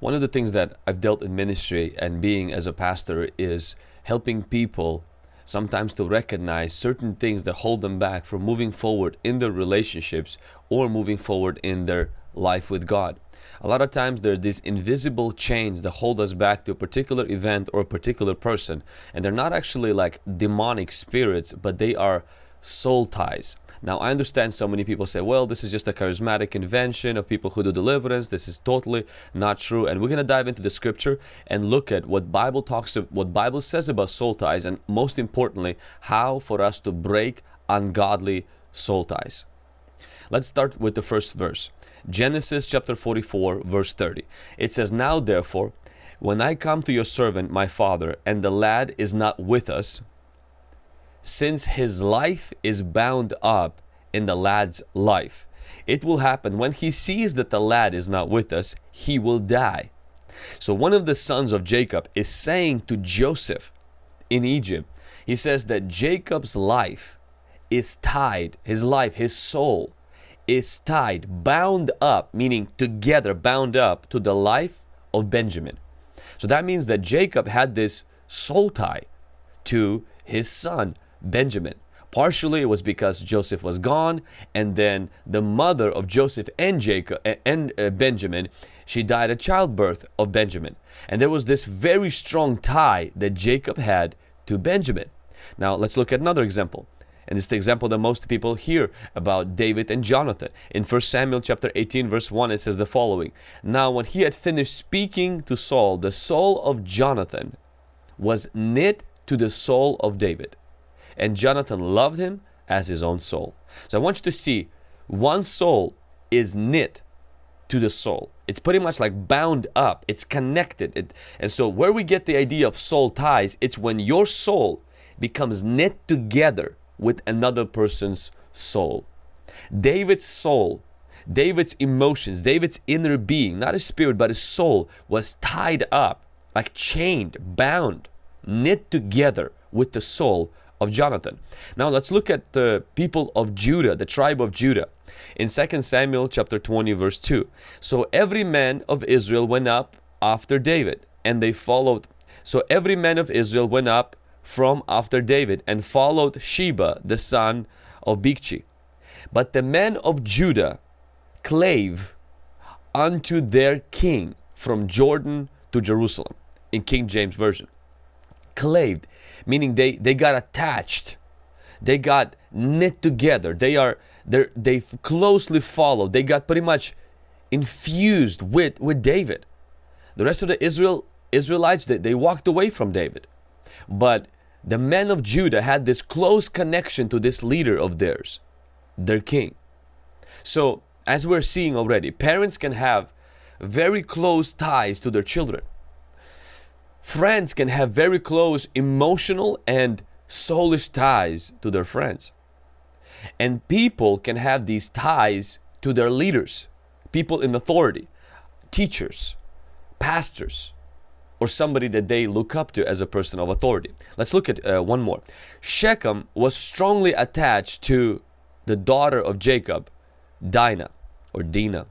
One of the things that I've dealt in ministry and being as a pastor is helping people sometimes to recognize certain things that hold them back from moving forward in their relationships or moving forward in their life with God. A lot of times there are these invisible chains that hold us back to a particular event or a particular person and they're not actually like demonic spirits but they are soul ties. Now, I understand so many people say, well, this is just a charismatic invention of people who do deliverance. This is totally not true. And we're going to dive into the scripture and look at what Bible talks what Bible says about soul ties and most importantly, how for us to break ungodly soul ties. Let's start with the first verse. Genesis chapter 44 verse 30. It says, Now therefore, when I come to your servant my father, and the lad is not with us, since his life is bound up in the lad's life. It will happen when he sees that the lad is not with us, he will die. So one of the sons of Jacob is saying to Joseph in Egypt, he says that Jacob's life is tied, his life, his soul is tied, bound up, meaning together, bound up to the life of Benjamin. So that means that Jacob had this soul tie to his son Benjamin. Partially it was because Joseph was gone and then the mother of Joseph and Jacob and uh, Benjamin she died at childbirth of Benjamin and there was this very strong tie that Jacob had to Benjamin. Now let's look at another example and it's the example that most people hear about David and Jonathan. In 1 Samuel chapter 18 verse 1 it says the following Now when he had finished speaking to Saul the soul of Jonathan was knit to the soul of David and Jonathan loved him as his own soul. So I want you to see one soul is knit to the soul. It's pretty much like bound up. It's connected. It, and so where we get the idea of soul ties, it's when your soul becomes knit together with another person's soul. David's soul, David's emotions, David's inner being, not his spirit, but his soul was tied up, like chained, bound, knit together with the soul of Jonathan. Now let's look at the people of Judah, the tribe of Judah. In 2 Samuel chapter 20 verse 2. So every man of Israel went up after David and they followed. So every man of Israel went up from after David and followed Sheba the son of Bichri. But the men of Judah clave unto their king from Jordan to Jerusalem in King James Version. Claved meaning they they got attached. They got knit together. They are they they closely followed they got pretty much infused with with David. The rest of the Israel Israelites they, they walked away from David. But the men of Judah had this close connection to this leader of theirs their king. So as we're seeing already parents can have very close ties to their children Friends can have very close emotional and soulish ties to their friends. And people can have these ties to their leaders, people in authority, teachers, pastors, or somebody that they look up to as a person of authority. Let's look at uh, one more. Shechem was strongly attached to the daughter of Jacob, Dinah or Dinah.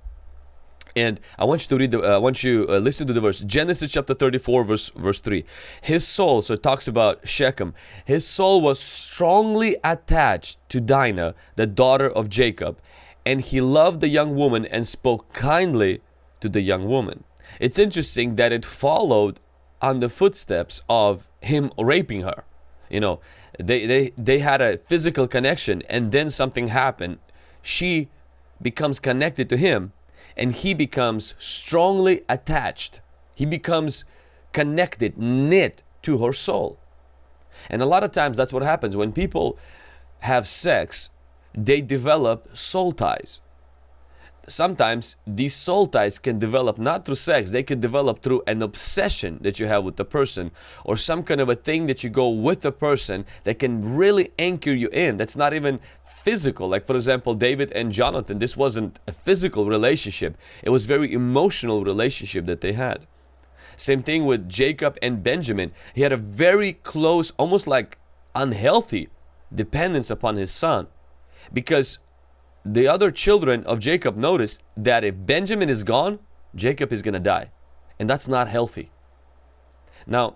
And I want you to read the, uh, I want you uh, listen to the verse. Genesis chapter 34 verse, verse 3. His soul, so it talks about Shechem. His soul was strongly attached to Dinah, the daughter of Jacob. And he loved the young woman and spoke kindly to the young woman. It's interesting that it followed on the footsteps of him raping her. You know, they, they, they had a physical connection and then something happened. She becomes connected to him and he becomes strongly attached. He becomes connected, knit to her soul. And a lot of times that's what happens when people have sex, they develop soul ties. Sometimes these soul ties can develop not through sex, they can develop through an obsession that you have with the person or some kind of a thing that you go with the person that can really anchor you in. That's not even physical. Like for example David and Jonathan this wasn't a physical relationship. It was very emotional relationship that they had. Same thing with Jacob and Benjamin. He had a very close almost like unhealthy dependence upon his son. Because the other children of Jacob noticed that if Benjamin is gone Jacob is gonna die. And that's not healthy. Now,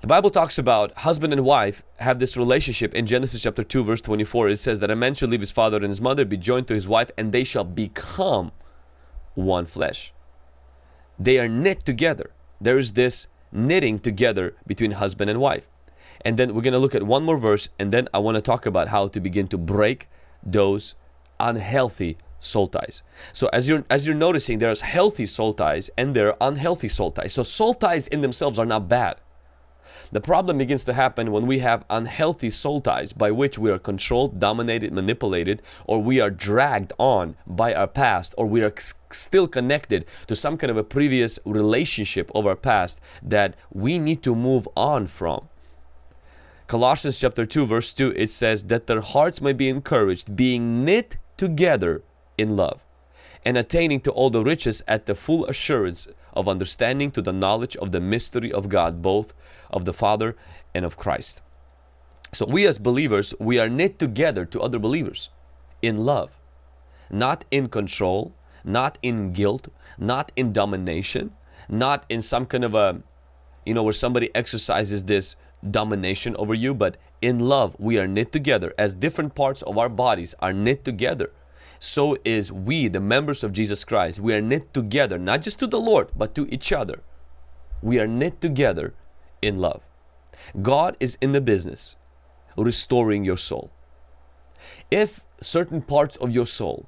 the Bible talks about husband and wife have this relationship in Genesis chapter 2 verse 24. It says that a man shall leave his father and his mother, be joined to his wife, and they shall become one flesh. They are knit together. There is this knitting together between husband and wife. And then we're going to look at one more verse and then I want to talk about how to begin to break those unhealthy soul ties. So as you're as you're noticing there's healthy soul ties and there are unhealthy soul ties. So soul ties in themselves are not bad. The problem begins to happen when we have unhealthy soul ties by which we are controlled, dominated, manipulated, or we are dragged on by our past, or we are still connected to some kind of a previous relationship of our past that we need to move on from. Colossians chapter 2 verse 2 it says that their hearts may be encouraged being knit together in love and attaining to all the riches at the full assurance of understanding to the knowledge of the mystery of God both of the Father and of Christ. So we as believers we are knit together to other believers in love not in control not in guilt not in domination not in some kind of a you know where somebody exercises this domination over you, but in love we are knit together as different parts of our bodies are knit together. So is we, the members of Jesus Christ, we are knit together, not just to the Lord, but to each other. We are knit together in love. God is in the business restoring your soul. If certain parts of your soul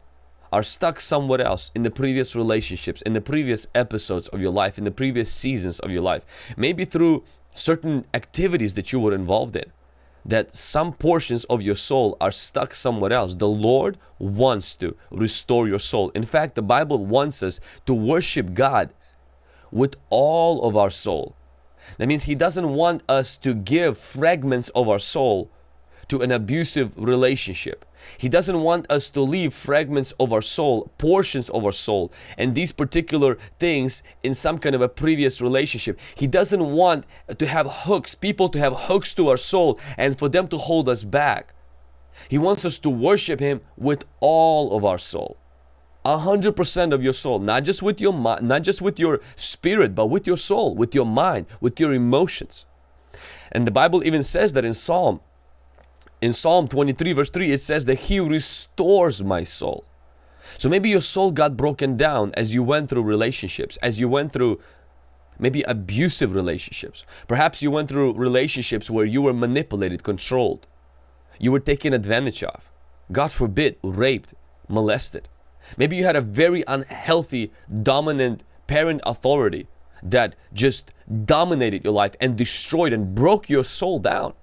are stuck somewhere else in the previous relationships, in the previous episodes of your life, in the previous seasons of your life, maybe through certain activities that you were involved in that some portions of your soul are stuck somewhere else. The Lord wants to restore your soul. In fact, the Bible wants us to worship God with all of our soul. That means He doesn't want us to give fragments of our soul to an abusive relationship. He doesn't want us to leave fragments of our soul, portions of our soul, and these particular things in some kind of a previous relationship. He doesn't want to have hooks, people to have hooks to our soul and for them to hold us back. He wants us to worship Him with all of our soul. A hundred percent of your soul, not just with your mind, not just with your spirit, but with your soul, with your mind, with your emotions. And the Bible even says that in Psalm in Psalm 23 verse 3 it says that He restores my soul. So maybe your soul got broken down as you went through relationships, as you went through maybe abusive relationships. Perhaps you went through relationships where you were manipulated, controlled. You were taken advantage of. God forbid, raped, molested. Maybe you had a very unhealthy, dominant parent authority that just dominated your life and destroyed and broke your soul down.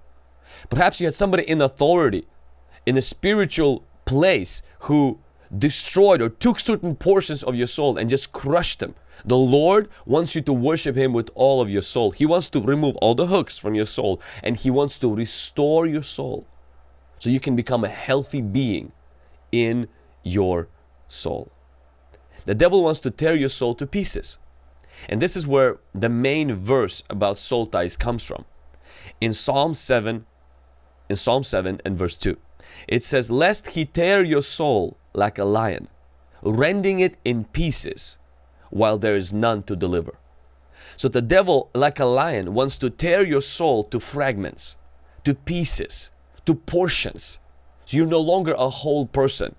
Perhaps you had somebody in authority, in a spiritual place who destroyed or took certain portions of your soul and just crushed them. The Lord wants you to worship Him with all of your soul. He wants to remove all the hooks from your soul and He wants to restore your soul so you can become a healthy being in your soul. The devil wants to tear your soul to pieces. And this is where the main verse about soul ties comes from. In Psalm 7 in Psalm 7 and verse 2. It says, Lest he tear your soul like a lion, rending it in pieces, while there is none to deliver. So the devil, like a lion, wants to tear your soul to fragments, to pieces, to portions. So you're no longer a whole person.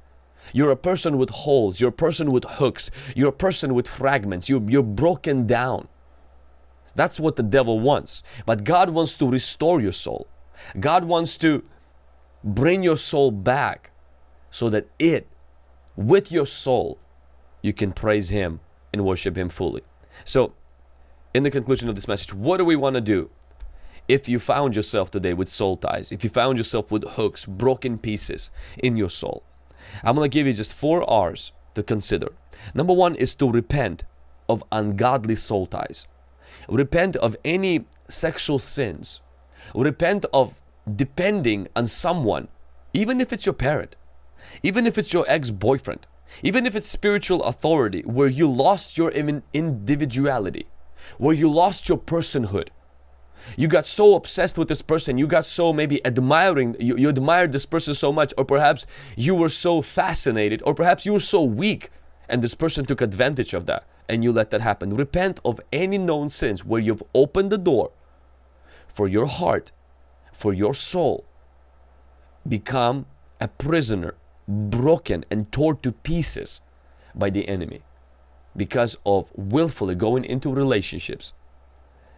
You're a person with holes, you're a person with hooks, you're a person with fragments, you're, you're broken down. That's what the devil wants. But God wants to restore your soul. God wants to bring your soul back so that it, with your soul, you can praise Him and worship Him fully. So, in the conclusion of this message, what do we want to do if you found yourself today with soul ties, if you found yourself with hooks, broken pieces in your soul? I'm going to give you just four R's to consider. Number one is to repent of ungodly soul ties. Repent of any sexual sins Repent of depending on someone, even if it's your parent, even if it's your ex-boyfriend, even if it's spiritual authority where you lost your individuality, where you lost your personhood. You got so obsessed with this person, you got so maybe admiring, you, you admired this person so much, or perhaps you were so fascinated, or perhaps you were so weak and this person took advantage of that and you let that happen. Repent of any known sins where you've opened the door for your heart, for your soul, become a prisoner, broken and torn to pieces by the enemy because of willfully going into relationships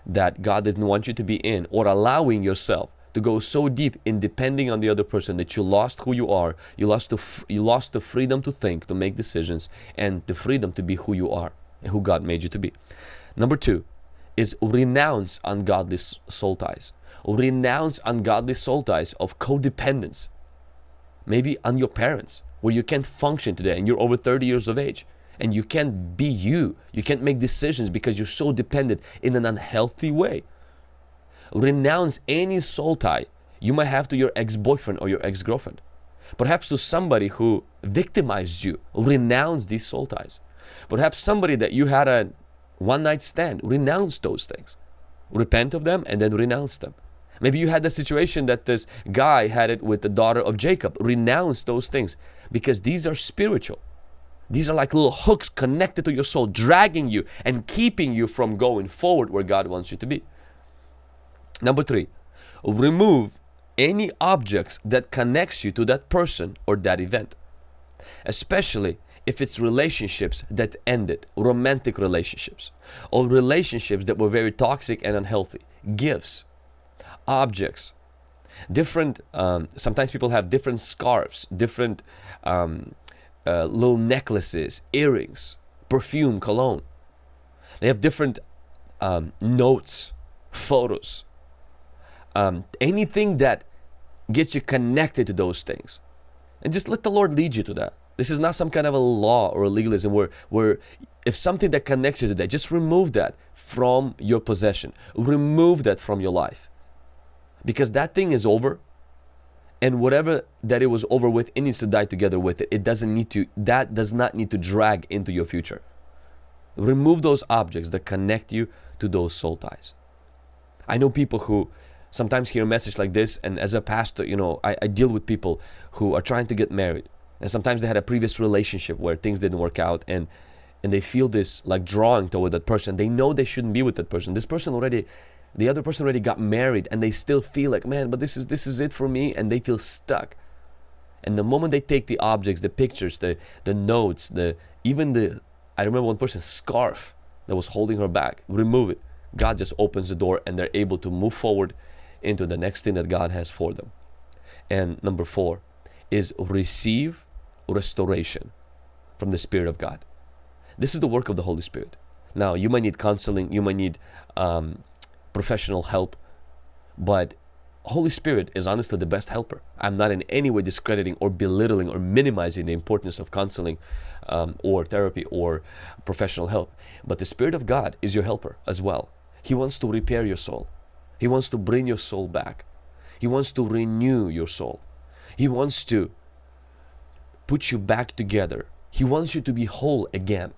that God didn't want you to be in or allowing yourself to go so deep in depending on the other person that you lost who you are you lost the you lost the freedom to think to make decisions and the freedom to be who you are and who God made you to be. Number two is renounce ungodly soul ties. Renounce ungodly soul ties of codependence maybe on your parents where you can't function today and you're over 30 years of age. And you can't be you. You can't make decisions because you're so dependent in an unhealthy way. Renounce any soul tie you might have to your ex-boyfriend or your ex-girlfriend. Perhaps to somebody who victimized you, renounce these soul ties. Perhaps somebody that you had a one night stand, renounce those things. Repent of them and then renounce them. Maybe you had the situation that this guy had it with the daughter of Jacob. Renounce those things because these are spiritual. These are like little hooks connected to your soul, dragging you and keeping you from going forward where God wants you to be. Number three, remove any objects that connects you to that person or that event. Especially if it's relationships that ended, romantic relationships, or relationships that were very toxic and unhealthy, gifts, objects, different, um, sometimes people have different scarves, different um, uh, little necklaces, earrings, perfume, cologne. They have different um, notes, photos, um, anything that gets you connected to those things. And just let the Lord lead you to that. This is not some kind of a law or a legalism where, where if something that connects you to that, just remove that from your possession. Remove that from your life. Because that thing is over. And whatever that it was over with, it needs to die together with it. It doesn't need to, that does not need to drag into your future. Remove those objects that connect you to those soul ties. I know people who sometimes hear a message like this and as a pastor you know I, I, deal with people who are trying to get married and sometimes they had a previous relationship where things didn't work out and and they feel this like drawing toward that person. They know they shouldn't be with that person. This person already the other person already got married and they still feel like man but this is this is it for me and they feel stuck. And the moment they take the objects the pictures the the notes the even the i remember one person's scarf that was holding her back remove it. God just opens the door and they're able to move forward into the next thing that God has for them. And number four is receive restoration from the Spirit of God. This is the work of the Holy Spirit. Now, you might need counseling, you might need um, professional help, but Holy Spirit is honestly the best helper. I'm not in any way discrediting or belittling or minimizing the importance of counseling um, or therapy or professional help. But the Spirit of God is your helper as well. He wants to repair your soul. He wants to bring your soul back. He wants to renew your soul. He wants to put you back together. He wants you to be whole again.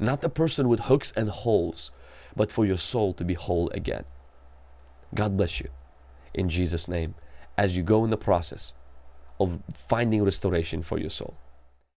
Not a person with hooks and holes, but for your soul to be whole again. God bless you in Jesus' name as you go in the process of finding restoration for your soul.